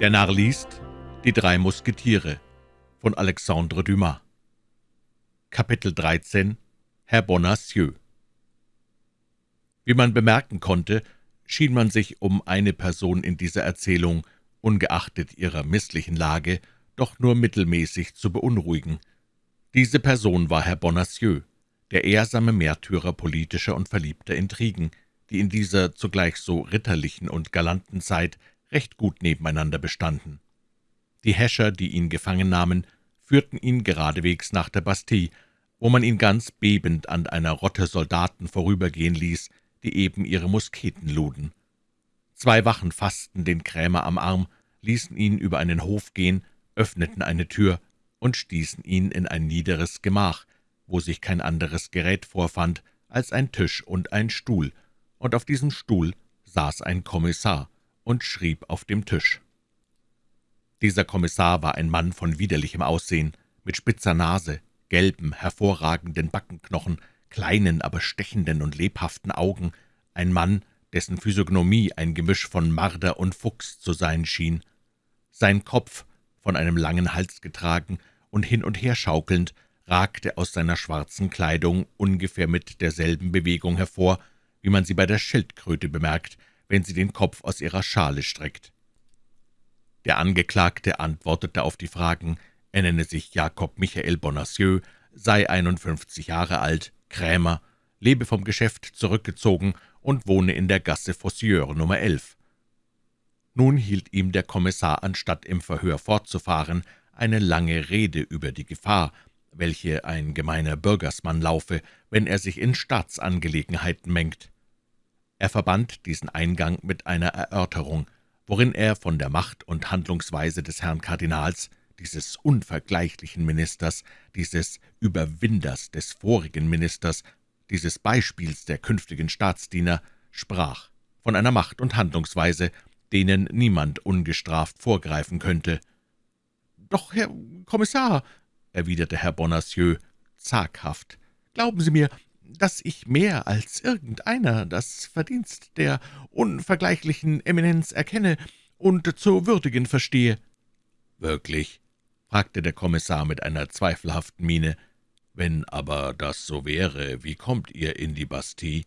Der Narr liest Die drei Musketiere von Alexandre Dumas. Kapitel 13 Herr Bonacieux. Wie man bemerken konnte, schien man sich um eine Person in dieser Erzählung, ungeachtet ihrer misslichen Lage, doch nur mittelmäßig zu beunruhigen. Diese Person war Herr Bonacieux, der ehrsame Märtyrer politischer und verliebter Intrigen, die in dieser zugleich so ritterlichen und galanten Zeit recht gut nebeneinander bestanden. Die Häscher, die ihn gefangen nahmen, führten ihn geradewegs nach der Bastille, wo man ihn ganz bebend an einer Rotte Soldaten vorübergehen ließ, die eben ihre Musketen luden. Zwei Wachen fassten den Krämer am Arm, ließen ihn über einen Hof gehen, öffneten eine Tür und stießen ihn in ein niederes Gemach, wo sich kein anderes Gerät vorfand als ein Tisch und ein Stuhl, und auf diesem Stuhl saß ein Kommissar und schrieb auf dem Tisch. Dieser Kommissar war ein Mann von widerlichem Aussehen, mit spitzer Nase, gelben, hervorragenden Backenknochen, kleinen, aber stechenden und lebhaften Augen, ein Mann, dessen Physiognomie ein Gemisch von Marder und Fuchs zu sein schien. Sein Kopf, von einem langen Hals getragen und hin und her schaukelnd, ragte aus seiner schwarzen Kleidung ungefähr mit derselben Bewegung hervor, wie man sie bei der Schildkröte bemerkt, wenn sie den Kopf aus ihrer Schale streckt. Der Angeklagte antwortete auf die Fragen, er nenne sich Jakob Michael Bonacieux, sei 51 Jahre alt, Krämer, lebe vom Geschäft zurückgezogen und wohne in der Gasse Fossieur Nummer 11. Nun hielt ihm der Kommissar, anstatt im Verhör fortzufahren, eine lange Rede über die Gefahr, welche ein gemeiner Bürgersmann laufe, wenn er sich in Staatsangelegenheiten mengt. Er verband diesen Eingang mit einer Erörterung, worin er von der Macht und Handlungsweise des Herrn Kardinals, dieses unvergleichlichen Ministers, dieses Überwinders des vorigen Ministers, dieses Beispiels der künftigen Staatsdiener, sprach, von einer Macht und Handlungsweise, denen niemand ungestraft vorgreifen könnte. »Doch, Herr Kommissar«, erwiderte Herr Bonacieux zaghaft, »glauben Sie mir, dass ich mehr als irgendeiner das Verdienst der unvergleichlichen Eminenz erkenne und zu würdigen verstehe.« »Wirklich?« fragte der Kommissar mit einer zweifelhaften Miene. »Wenn aber das so wäre, wie kommt ihr in die Bastille?«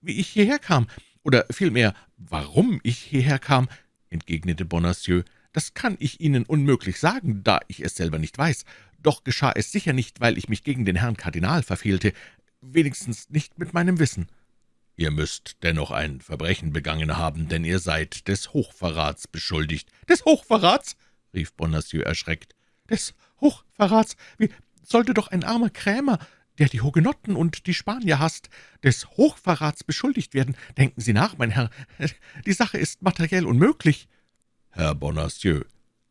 »Wie ich hierher kam, oder vielmehr, warum ich hierher kam«, entgegnete Bonacieux, »das kann ich Ihnen unmöglich sagen, da ich es selber nicht weiß. Doch geschah es sicher nicht, weil ich mich gegen den Herrn Kardinal verfehlte wenigstens nicht mit meinem Wissen.« »Ihr müsst dennoch ein Verbrechen begangen haben, denn ihr seid des Hochverrats beschuldigt.« »Des Hochverrats?« rief Bonacieux erschreckt. »Des Hochverrats? Wie sollte doch ein armer Krämer, der die Hugenotten und die Spanier hasst, des Hochverrats beschuldigt werden? Denken Sie nach, mein Herr, die Sache ist materiell unmöglich.« »Herr Bonacieux«,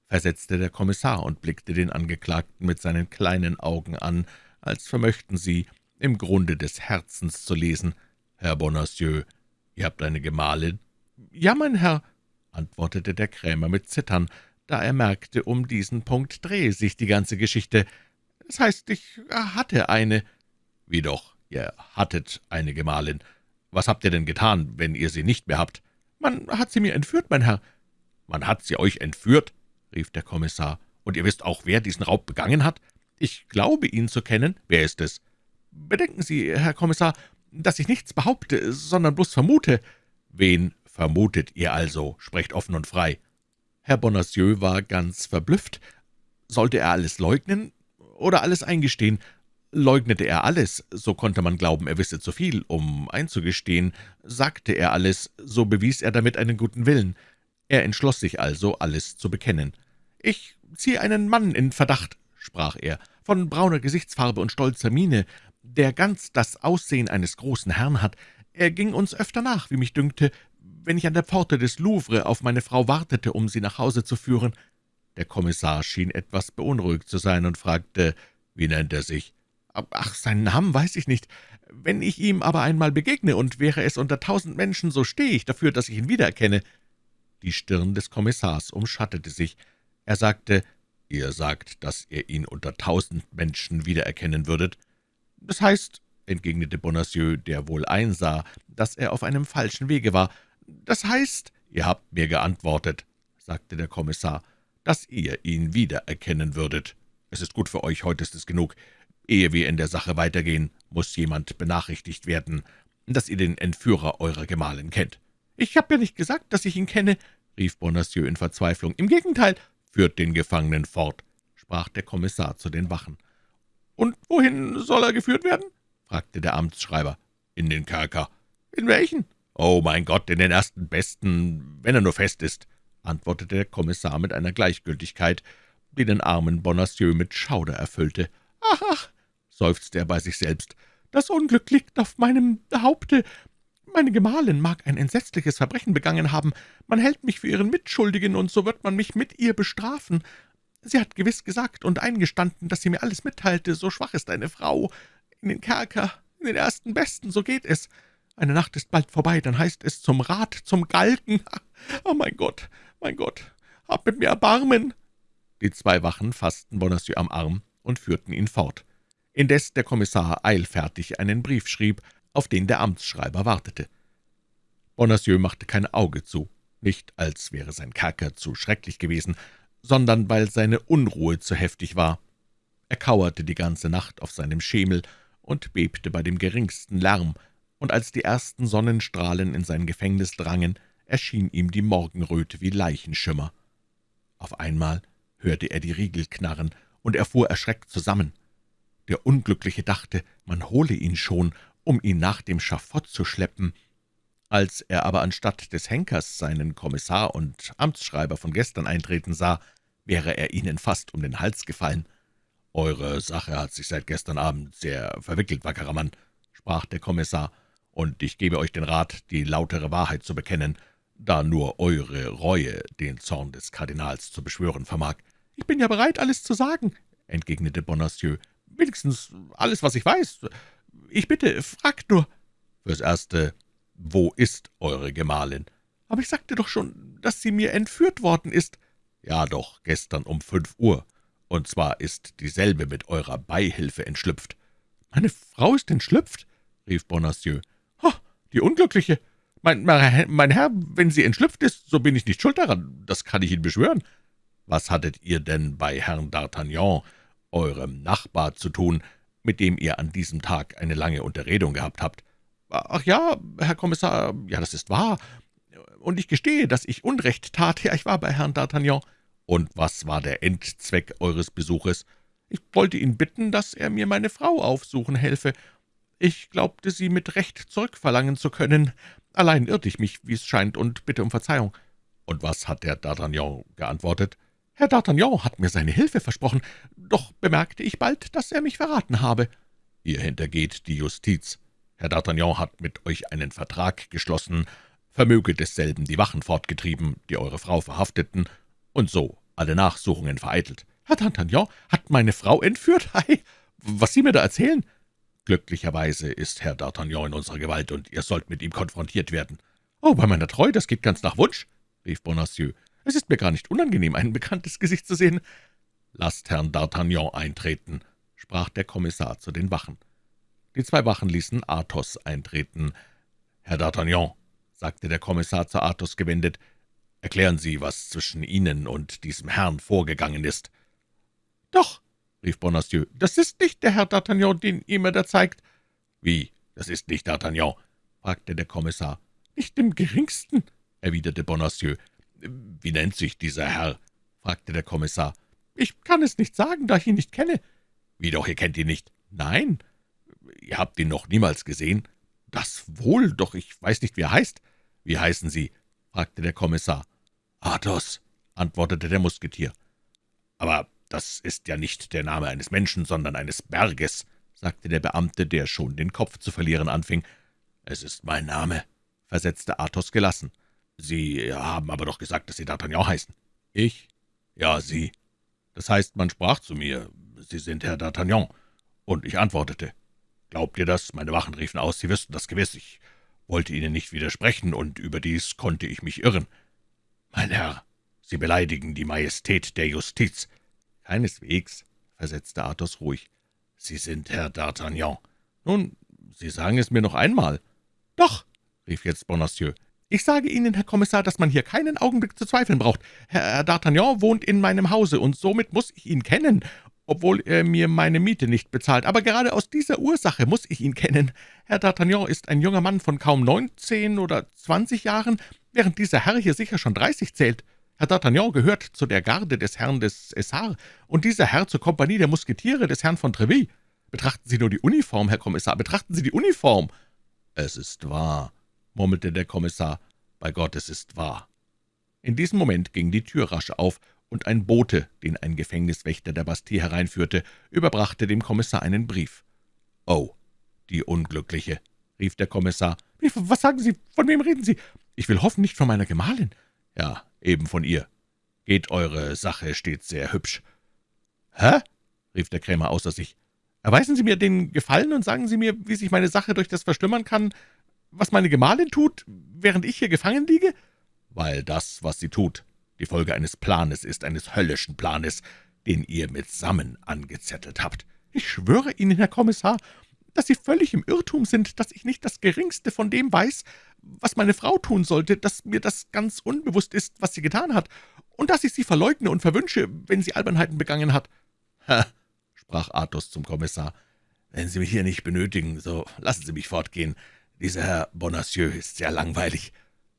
versetzte der Kommissar und blickte den Angeklagten mit seinen kleinen Augen an, als vermöchten sie im Grunde des Herzens zu lesen. »Herr Bonacieux, ihr habt eine Gemahlin?« »Ja, mein Herr«, antwortete der Krämer mit Zittern, da er merkte, um diesen Punkt drehe sich die ganze Geschichte. »Das heißt, ich hatte eine.« »Wie doch, ihr hattet eine Gemahlin. Was habt ihr denn getan, wenn ihr sie nicht mehr habt?« »Man hat sie mir entführt, mein Herr.« »Man hat sie euch entführt?« rief der Kommissar. »Und ihr wisst auch, wer diesen Raub begangen hat?« »Ich glaube, ihn zu kennen.« »Wer ist es?« »Bedenken Sie, Herr Kommissar, dass ich nichts behaupte, sondern bloß vermute.« »Wen vermutet ihr also? Sprecht offen und frei.« Herr Bonacieux war ganz verblüfft. Sollte er alles leugnen oder alles eingestehen? Leugnete er alles, so konnte man glauben, er wisse zu viel, um einzugestehen. Sagte er alles, so bewies er damit einen guten Willen. Er entschloss sich also, alles zu bekennen. »Ich ziehe einen Mann in Verdacht«, sprach er, »von brauner Gesichtsfarbe und stolzer Miene, der ganz das Aussehen eines großen Herrn hat. Er ging uns öfter nach, wie mich dünkte, wenn ich an der Pforte des Louvre auf meine Frau wartete, um sie nach Hause zu führen.« Der Kommissar schien etwas beunruhigt zu sein und fragte, »Wie nennt er sich?« »Ach, seinen Namen weiß ich nicht. Wenn ich ihm aber einmal begegne und wäre es unter tausend Menschen, so stehe ich dafür, dass ich ihn wiedererkenne.« Die Stirn des Kommissars umschattete sich. Er sagte, »Ihr sagt, dass ihr ihn unter tausend Menschen wiedererkennen würdet?« »Das heißt«, entgegnete Bonacieux, der wohl einsah, dass er auf einem falschen Wege war, »das heißt, ihr habt mir geantwortet«, sagte der Kommissar, »dass ihr ihn wiedererkennen würdet. Es ist gut für euch, heute ist es genug. Ehe wir in der Sache weitergehen, muss jemand benachrichtigt werden, dass ihr den Entführer eurer Gemahlin kennt.« »Ich habe ja nicht gesagt, dass ich ihn kenne«, rief Bonacieux in Verzweiflung. »Im Gegenteil, führt den Gefangenen fort«, sprach der Kommissar zu den Wachen. »Und wohin soll er geführt werden?« fragte der Amtsschreiber. »In den Kerker.« »In welchen?« »Oh, mein Gott, in den ersten besten, wenn er nur fest ist«, antwortete der Kommissar mit einer Gleichgültigkeit, die den armen Bonacieux mit Schauder erfüllte. »Ach, ach«, seufzte er bei sich selbst, »das Unglück liegt auf meinem Haupte. Meine Gemahlin mag ein entsetzliches Verbrechen begangen haben. Man hält mich für ihren Mitschuldigen, und so wird man mich mit ihr bestrafen. Sie hat gewiss gesagt und eingestanden, dass sie mir alles mitteilte. So schwach ist eine Frau. In den Kerker, in den ersten Besten, so geht es. Eine Nacht ist bald vorbei, dann heißt es zum Rat, zum Galgen. Oh, mein Gott, mein Gott, hab mit mir Erbarmen!« Die zwei Wachen fassten Bonacieux am Arm und führten ihn fort, indes der Kommissar eilfertig einen Brief schrieb, auf den der Amtsschreiber wartete. Bonacieux machte kein Auge zu, nicht als wäre sein Kerker zu schrecklich gewesen, sondern weil seine Unruhe zu heftig war. Er kauerte die ganze Nacht auf seinem Schemel und bebte bei dem geringsten Lärm, und als die ersten Sonnenstrahlen in sein Gefängnis drangen, erschien ihm die Morgenröte wie Leichenschimmer. Auf einmal hörte er die Riegel knarren, und er fuhr erschreckt zusammen. Der Unglückliche dachte, man hole ihn schon um ihn nach dem Schafott zu schleppen. Als er aber anstatt des Henkers seinen Kommissar und Amtsschreiber von gestern eintreten sah, wäre er ihnen fast um den Hals gefallen. »Eure Sache hat sich seit gestern Abend sehr verwickelt, wackerer Mann«, sprach der Kommissar, »und ich gebe euch den Rat, die lautere Wahrheit zu bekennen, da nur eure Reue den Zorn des Kardinals zu beschwören vermag.« »Ich bin ja bereit, alles zu sagen«, entgegnete Bonacieux. »Wenigstens alles, was ich weiß. Ich bitte, fragt nur.« »Fürs Erste, wo ist eure Gemahlin?« »Aber ich sagte doch schon, dass sie mir entführt worden ist.« »Ja doch, gestern um fünf Uhr. Und zwar ist dieselbe mit eurer Beihilfe entschlüpft.« »Meine Frau ist entschlüpft?« rief Bonacieux. »Oh, die Unglückliche! Mein, mein Herr, wenn sie entschlüpft ist, so bin ich nicht schuld daran, das kann ich Ihnen beschwören.« »Was hattet ihr denn bei Herrn D'Artagnan, eurem Nachbar, zu tun, mit dem ihr an diesem Tag eine lange Unterredung gehabt habt. »Ach ja, Herr Kommissar, ja, das ist wahr. Und ich gestehe, dass ich Unrecht tat. Ja, ich war bei Herrn D'Artagnan.« »Und was war der Endzweck eures Besuches?« »Ich wollte ihn bitten, dass er mir meine Frau aufsuchen helfe. Ich glaubte, sie mit Recht zurückverlangen zu können. Allein irrte ich mich, wie es scheint, und bitte um Verzeihung.« »Und was hat der D'Artagnan geantwortet?« Herr D'Artagnan hat mir seine Hilfe versprochen, doch bemerkte ich bald, dass er mich verraten habe.« »Ihr hintergeht die Justiz. Herr D'Artagnan hat mit euch einen Vertrag geschlossen, vermöge desselben die Wachen fortgetrieben, die eure Frau verhafteten, und so alle Nachsuchungen vereitelt. Herr D'Artagnan hat meine Frau entführt? Hei, was Sie mir da erzählen?« »Glücklicherweise ist Herr D'Artagnan in unserer Gewalt, und ihr sollt mit ihm konfrontiert werden.« »Oh, bei meiner Treu, das geht ganz nach Wunsch«, rief Bonacieux. Es ist mir gar nicht unangenehm, ein bekanntes Gesicht zu sehen.« »Lasst Herrn D'Artagnan eintreten«, sprach der Kommissar zu den Wachen. Die zwei Wachen ließen Athos eintreten. »Herr D'Artagnan«, sagte der Kommissar zu Athos gewendet, »erklären Sie, was zwischen Ihnen und diesem Herrn vorgegangen ist.« »Doch«, rief Bonacieux, »das ist nicht der Herr D'Artagnan, den ihr mir da zeigt.« »Wie, das ist nicht D'Artagnan?« fragte der Kommissar. »Nicht im geringsten«, erwiderte Bonacieux. »Wie nennt sich dieser Herr?« fragte der Kommissar. »Ich kann es nicht sagen, da ich ihn nicht kenne.« »Wie doch, ihr kennt ihn nicht?« »Nein.« »Ihr habt ihn noch niemals gesehen?« »Das wohl, doch ich weiß nicht, wie er heißt.« »Wie heißen Sie?« fragte der Kommissar. »Athos«, antwortete der Musketier. »Aber das ist ja nicht der Name eines Menschen, sondern eines Berges«, sagte der Beamte, der schon den Kopf zu verlieren anfing. »Es ist mein Name«, versetzte Athos gelassen. »Sie haben aber doch gesagt, dass Sie D'Artagnan heißen.« »Ich?« »Ja, Sie. Das heißt, man sprach zu mir, Sie sind Herr D'Artagnan, und ich antwortete. Glaubt ihr das? Meine Wachen riefen aus, Sie wüssten das gewiss. Ich wollte Ihnen nicht widersprechen, und überdies konnte ich mich irren. Mein Herr, Sie beleidigen die Majestät der Justiz.« »Keineswegs«, versetzte Athos ruhig. »Sie sind Herr D'Artagnan. Nun, Sie sagen es mir noch einmal.« »Doch«, rief jetzt Bonacieux, Ich sage Ihnen, Herr Kommissar, dass man hier keinen Augenblick zu zweifeln braucht. Herr D'Artagnan wohnt in meinem Hause, und somit muss ich ihn kennen, obwohl er mir meine Miete nicht bezahlt. Aber gerade aus dieser Ursache muss ich ihn kennen. Herr D'Artagnan ist ein junger Mann von kaum neunzehn oder zwanzig Jahren, während dieser Herr hier sicher schon dreißig zählt. Herr D'Artagnan gehört zu der Garde des Herrn des Essar und dieser Herr zur Kompanie der Musketiere des Herrn von Treville. Betrachten Sie nur die Uniform, Herr Kommissar, betrachten Sie die Uniform!« »Es ist wahr«, murmelte der Kommissar, »bei Gott, es ist wahr.« In diesem Moment ging die Tür rasch auf, und ein Bote, den ein Gefängniswächter der Bastille hereinführte, überbrachte dem Kommissar einen Brief. »Oh, die Unglückliche«, rief der Kommissar. »Was sagen Sie? Von wem reden Sie? Ich will hoffen, nicht von meiner Gemahlin.« »Ja, eben von ihr. Geht eure Sache stets sehr hübsch.« »Hä?« rief der Krämer außer sich. »Erweisen Sie mir den Gefallen und sagen Sie mir, wie sich meine Sache durch das verstümmern kann, was meine Gemahlin tut, während ich hier gefangen liege?« »Weil das, was sie tut, die Folge eines Planes ist, eines höllischen Planes, den ihr mitsammen angezettelt habt.« »Ich schwöre Ihnen, Herr Kommissar, dass Sie völlig im Irrtum sind, dass ich nicht das Geringste von dem weiß, was meine Frau tun sollte, dass mir das ganz unbewusst ist, was sie getan hat, und dass ich sie verleugne und verwünsche, wenn sie Albernheiten begangen hat.« »Ha«, sprach Athos zum Kommissar, »wenn Sie mich hier nicht benötigen, so lassen Sie mich fortgehen. Dieser Herr Bonacieux ist sehr langweilig.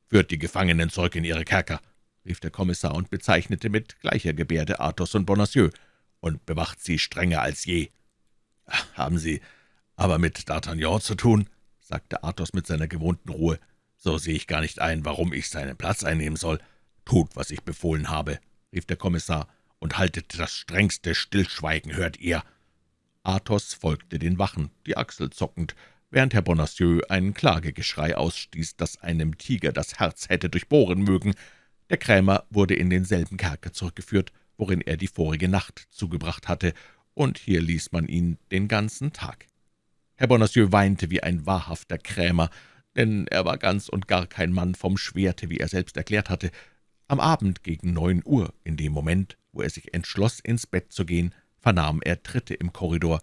Führt die Gefangenen zurück in ihre Kerker rief der Kommissar und bezeichnete mit gleicher Gebärde Athos und Bonacieux, »und bewacht sie strenger als je.« »Haben Sie aber mit D'Artagnan zu tun?« sagte Athos mit seiner gewohnten Ruhe. »So sehe ich gar nicht ein, warum ich seinen Platz einnehmen soll. Tut, was ich befohlen habe«, rief der Kommissar, »und haltet das strengste Stillschweigen, hört ihr?« Athos folgte den Wachen, die Achsel zuckend, während Herr Bonacieux ein Klagegeschrei ausstieß, das einem Tiger das Herz hätte durchbohren mögen. Der Krämer wurde in denselben Kerker zurückgeführt, worin er die vorige Nacht zugebracht hatte, und hier ließ man ihn den ganzen Tag. Herr Bonacieux weinte wie ein wahrhafter Krämer, denn er war ganz und gar kein Mann vom Schwerte, wie er selbst erklärt hatte. Am Abend gegen neun Uhr, in dem Moment, wo er sich entschloss, ins Bett zu gehen, vernahm er Tritte im Korridor.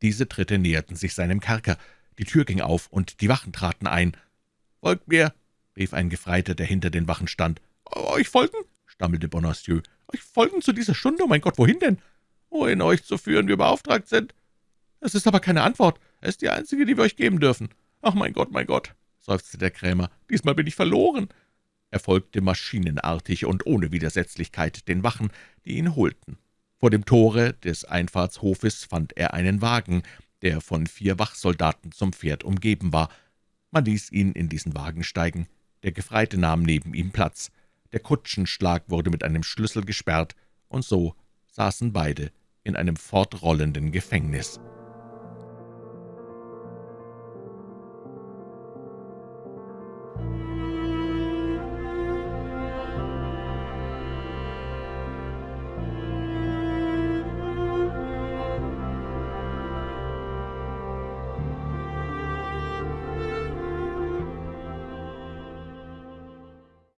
Diese Tritte näherten sich seinem Kerker. Die Tür ging auf, und die Wachen traten ein. »Folgt mir«, rief ein Gefreiter, der hinter den Wachen stand. »Euch folgen?« stammelte Bonacieux. »Euch folgen zu dieser Stunde? Oh mein Gott, wohin denn?« »Wohin euch zu führen wir beauftragt sind.« »Es ist aber keine Antwort. Es ist die einzige, die wir euch geben dürfen.« »Ach, mein Gott, mein Gott«, seufzte der Krämer, »diesmal bin ich verloren.« Er folgte maschinenartig und ohne Widersetzlichkeit den Wachen, die ihn holten. Vor dem Tore des Einfahrtshofes fand er einen Wagen, der von vier Wachsoldaten zum Pferd umgeben war. Man ließ ihn in diesen Wagen steigen. Der Gefreite nahm neben ihm Platz. Der Kutschenschlag wurde mit einem Schlüssel gesperrt, und so saßen beide in einem fortrollenden Gefängnis.